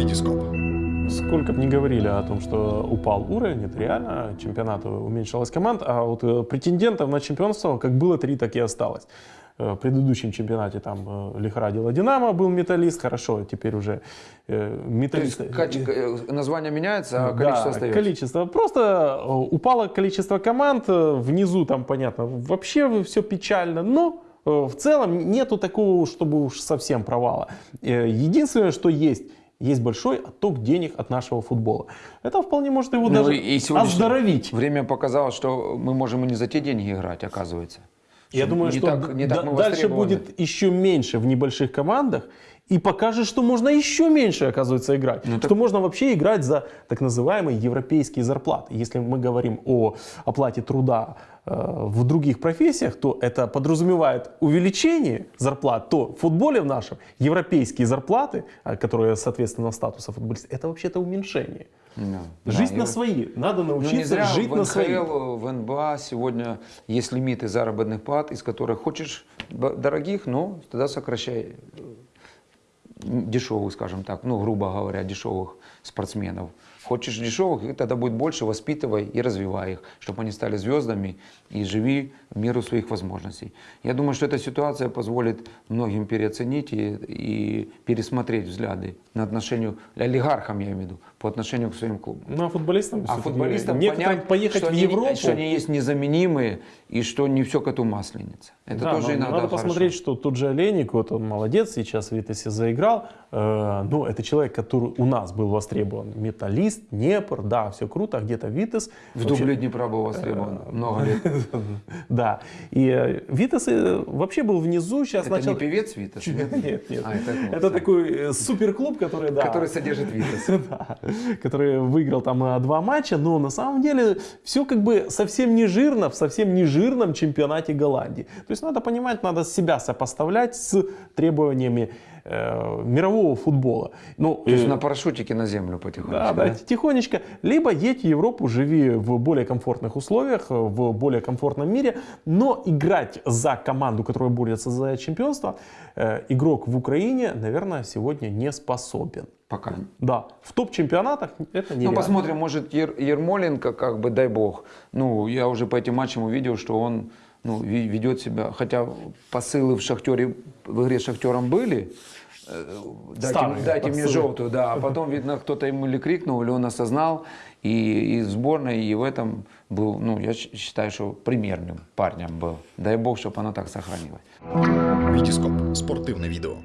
Витископ. Сколько бы ни говорили о том, что упал уровень, это реально, чемпионата уменьшилась команд, а вот э, претендентов на чемпионство как было три, так и осталось. Э, В предыдущем чемпионате там э, лихорадила Динамо, был металлист, хорошо, теперь уже То есть металлист... каче- э, название меняется, а Да, количество остается. количество. Просто упало количество команд, внизу там, понятно, вообще все печально, но в целом нету такого, чтобы уж совсем провала. Единственное, что есть, есть большой отток денег от нашего футбола. Это вполне может его Ну, даже и оздоровить. Время показало, что мы можем и не за те деньги играть, оказывается. Я думаю, не что так- не так дальше будет еще меньше в небольших командах и покажет, что можно еще меньше, оказывается, играть. Ну, так- Что можно вообще играть за так называемые европейские зарплаты. Если мы говорим о оплате труда э, в других профессиях, то это подразумевает увеличение зарплат, то в футболе в нашем европейские зарплаты, э, которые соответственно статуса футболиста, это вообще-то уменьшение. Да. Жить Да, на и- свои. Надо Ну, не научиться зря жить в на свои. НХЛ, в НБА сегодня есть лимиты заработных плат, из которых хочешь дорогих, но тогда сокращай дешевых, скажем так, ну, грубо говоря, дешевых спортсменов. Хочешь дешевых, и тогда будет больше, воспитывай и развивай их, чтобы они стали звездами и живи в меру своих возможностей. Я думаю, что эта ситуация позволит многим переоценить и, и пересмотреть взгляды на отношению, олигархам я имею в виду, по отношению к своим клубам. Ну, а футболистам, А футболистам понять, поехать что в они, Европу. что они есть незаменимые и что не все коту масленица. Это Да, тоже но иногда надо хорошо. посмотреть, что тот же Олейник, вот он молодец, сейчас в Витасе заиграл. Э, ну, это человек, который у нас был востребован. Металлист, Днепр, да, все круто, а где-то Витас. В вообще- дубле Днепра был востребован Э, много лет. Да, и э, Витас э, вообще был внизу, сейчас Это не певец Витас? Нет, нет. А, это такой суперклуб, который, да, Который содержит Витас. который выиграл там два матча, но на самом деле все как бы совсем не жирно в совсем не жирном чемпионате Голландии. То есть надо понимать, надо себя сопоставлять с требованиями э, мирового футбола. Ну, То есть э, на парашютике на землю потихонечку. да, да, тихонечко. Либо едь в Европу, живи в более комфортных условиях, в более комфортном мире, но играть за команду, которая борется за чемпионство, э, игрок в Украине, наверное, сегодня не способен. Пока. Да, в топ-чемпионатах это Ну, нереально. посмотрим, может, Ер- Ермоленко, как бы, дай бог. Ну, я уже по этим матчам увидел, что он ну, ведет себя, хотя посылы в Шахтере, в игре с Шахтером были, э, дайте, Старые дайте мне желтую, да, а потом, видно, кто-то ему или крикнул, или он осознал, и, и в сборной, и в этом был, ну, я считаю, что примерным парнем был. Дай бог, чтобы оно так сохранилось. Витископ. Спортивне відео.